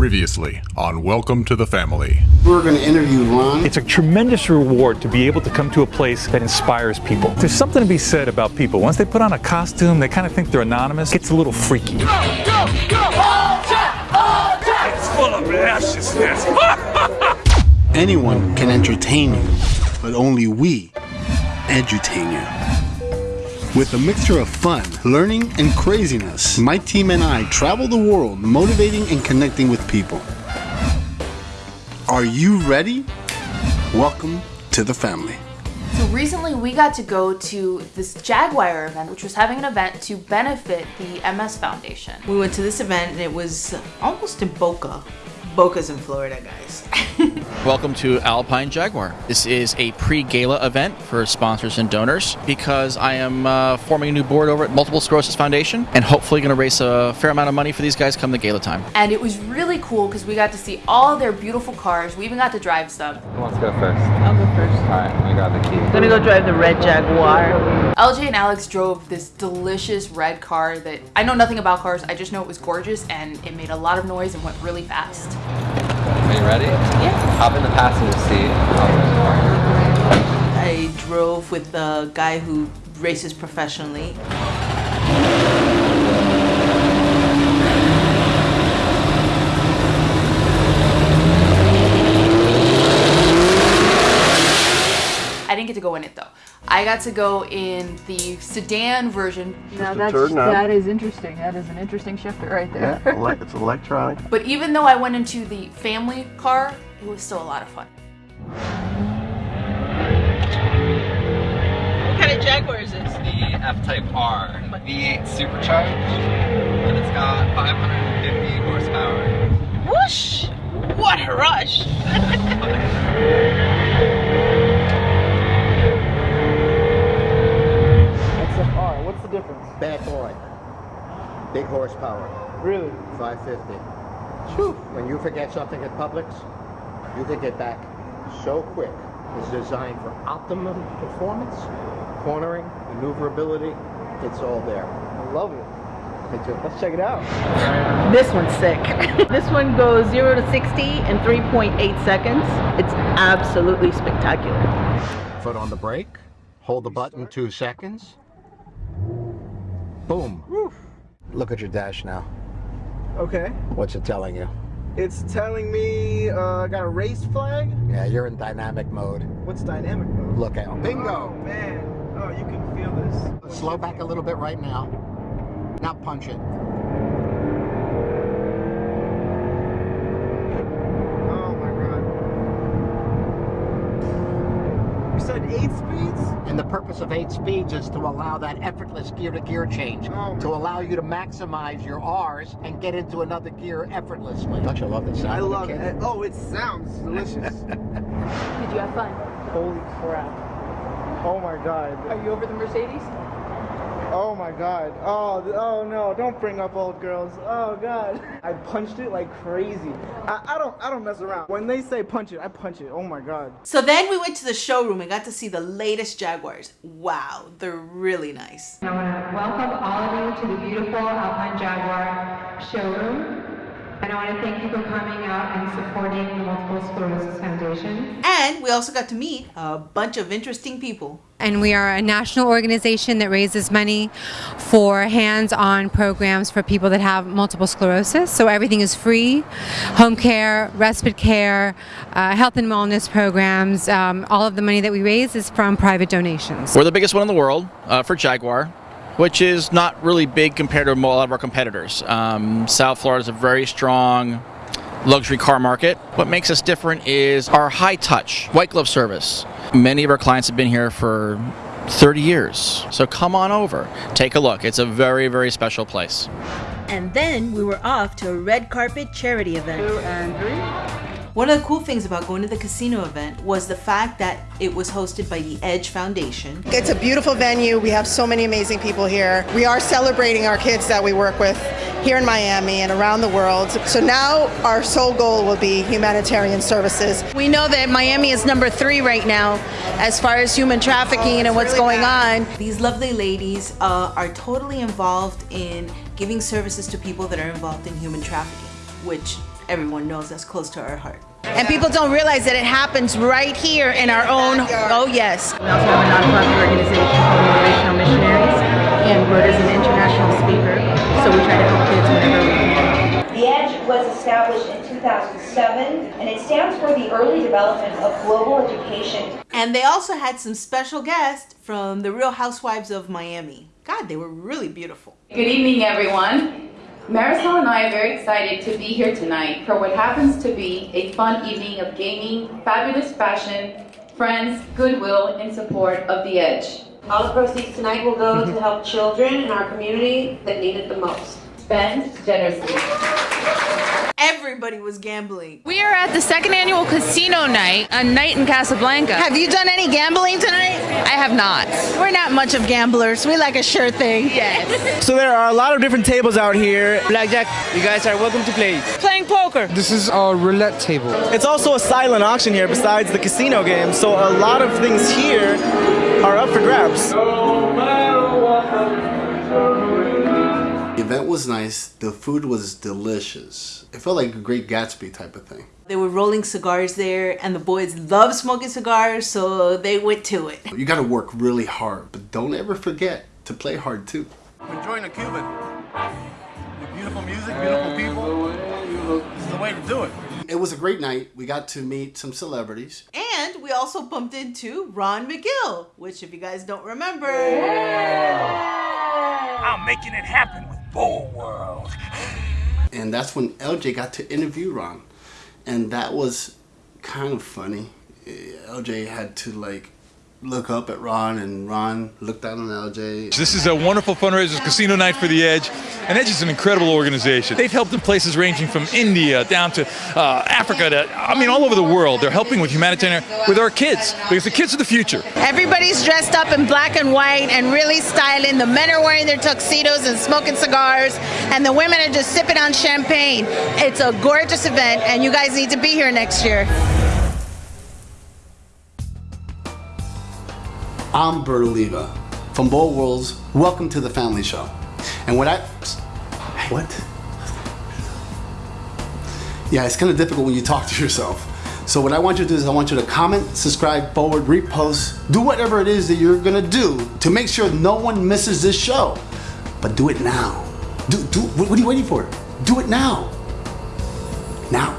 Previously on Welcome to the Family. We're going to interview Ron. It's a tremendous reward to be able to come to a place that inspires people. There's something to be said about people. Once they put on a costume, they kind of think they're anonymous. It gets a little freaky. Go, go, go! All jet, all jet! It's full of ashes. Anyone can entertain you, but only we edutain you. With a mixture of fun, learning, and craziness, my team and I travel the world motivating and connecting with people. Are you ready? Welcome to the family. So recently we got to go to this Jaguar event, which was having an event to benefit the MS Foundation. We went to this event and it was almost in Boca. Boca's in Florida, guys. Welcome to Alpine Jaguar. This is a pre-gala event for sponsors and donors because I am uh, forming a new board over at Multiple Sclerosis Foundation and hopefully going to raise a fair amount of money for these guys come the gala time. And it was really cool because we got to see all their beautiful cars. We even got to drive some. Who wants to go first? I'll go first. Alright, I got the key. I'm gonna go drive the red Jaguar. LJ and Alex drove this delicious red car that I know nothing about cars. I just know it was gorgeous and it made a lot of noise and went really fast. Are you ready? Yeah. Hop in the passenger seat. I drove with the guy who races professionally. I didn't get to go in it though. I got to go in the sedan version, Now that's, that is interesting. That is an interesting shifter right there. Yeah, it's electronic. but even though I went into the family car, it was still a lot of fun. What kind of Jaguar is this? The F-Type R V8 supercharged, and it's got 550 horsepower. Whoosh! What a rush! That's an R. What's the difference? Bad boy. Big horsepower. Really? 550. When you forget something at Publix, you can get back so quick. It's designed for optimum performance, cornering, maneuverability. It's all there. I love it. Me too. Let's check it out. This one's sick. this one goes 0 to 60 in 3.8 seconds. It's absolutely spectacular. Foot on the brake. Hold the button two seconds. Boom. Look at your dash now. Okay. What's it telling you? It's telling me uh, I got a race flag. Yeah, you're in dynamic mode. What's dynamic mode? Look at Oh Bingo! man. Oh, you can feel this. Slow back a little bit right now. Now punch it. Oh my god. You said eight speeds? And the purpose of eight speeds is to allow that effortless gear to gear change. Oh. To allow you to maximize your R's and get into another gear effortlessly. Don't you love the sound I of the love kid? it. Oh, it sounds delicious. Did you have fun? Holy crap. Oh my god. Are you over the Mercedes? Oh my god. Oh, oh no, don't bring up old girls. Oh god. I punched it like crazy. I, I don't I don't mess around. When they say punch it, I punch it. Oh my god. So then we went to the showroom and got to see the latest Jaguars. Wow, they're really nice. I want to welcome all of you to the beautiful Alpine Jaguar showroom. And I want to thank you for coming out and supporting the Multiple Sclerosis Foundation. And we also got to meet a bunch of interesting people. And we are a national organization that raises money for hands on programs for people that have multiple sclerosis. So everything is free home care, respite care, uh, health and wellness programs. Um, all of the money that we raise is from private donations. We're the biggest one in the world uh, for Jaguar, which is not really big compared to a lot of our competitors. Um, South Florida is a very strong luxury car market. What makes us different is our high touch, white glove service. Many of our clients have been here for 30 years. So come on over, take a look. It's a very, very special place. And then we were off to a red carpet charity event. Two and three. One of the cool things about going to the casino event was the fact that it was hosted by the Edge Foundation. It's a beautiful venue. We have so many amazing people here. We are celebrating our kids that we work with here in Miami and around the world. So now our sole goal will be humanitarian services. We know that Miami is number three right now as far as human trafficking and what's going on. These lovely ladies uh, are totally involved in giving services to people that are involved in human trafficking, which everyone knows that's close to our heart. And people don't realize that it happens right here in our own. Oh, yes. We also have a nonprofit organization called Motivational Missionaries, and Rhoda is an international speaker, so we try to help kids whenever we can. The EDGE was established in 2007, and it stands for the Early Development of Global Education. And they also had some special guests from the Real Housewives of Miami. God, they were really beautiful. Good evening, everyone. Marysol and I are very excited to be here tonight for what happens to be a fun evening of gaming, fabulous fashion, friends, goodwill, and support of The Edge. All the proceeds tonight will go to help children in our community that need it the most. Spend generously. Everybody was gambling. We are at the second annual casino night, a night in Casablanca. Have you done any gambling tonight? I have not. We're not much of gamblers. We like a sure thing. Yes. So there are a lot of different tables out here. Blackjack, you guys are welcome to play. Playing poker. This is our roulette table. It's also a silent auction here besides the casino game, so a lot of things here are up for grabs. The event was nice. The food was delicious. It felt like a Great Gatsby type of thing. They were rolling cigars there, and the boys love smoking cigars, so they went to it. You got to work really hard, but don't ever forget to play hard too. Enjoying the Cuban. Beautiful music, beautiful people. This is the way to do it. It was a great night. We got to meet some celebrities. And we also bumped into Ron McGill, which, if you guys don't remember, I'm making it happen with Bold World. And that's when LJ got to interview Ron. And that was kind of funny. LJ had to like look up at Ron and Ron looked down on LJ. This is a wonderful fundraiser, casino night for the Edge. And Edge is an incredible organization. They've helped in places ranging from India down to uh, Africa to, I mean, all over the world. They're helping with humanitarian, with our kids, because the kids are the future. Everybody's dressed up in black and white and really styling. The men are wearing their tuxedos and smoking cigars, and the women are just sipping on champagne. It's a gorgeous event, and you guys need to be here next year. I'm Bert Oliva from Bold Worlds. Welcome to the Family Show. And what I. What? Yeah, it's kind of difficult when you talk to yourself. So, what I want you to do is, I want you to comment, subscribe, forward, repost, do whatever it is that you're gonna do to make sure no one misses this show. But do it now. Do, do, what are you waiting for? Do it now. Now.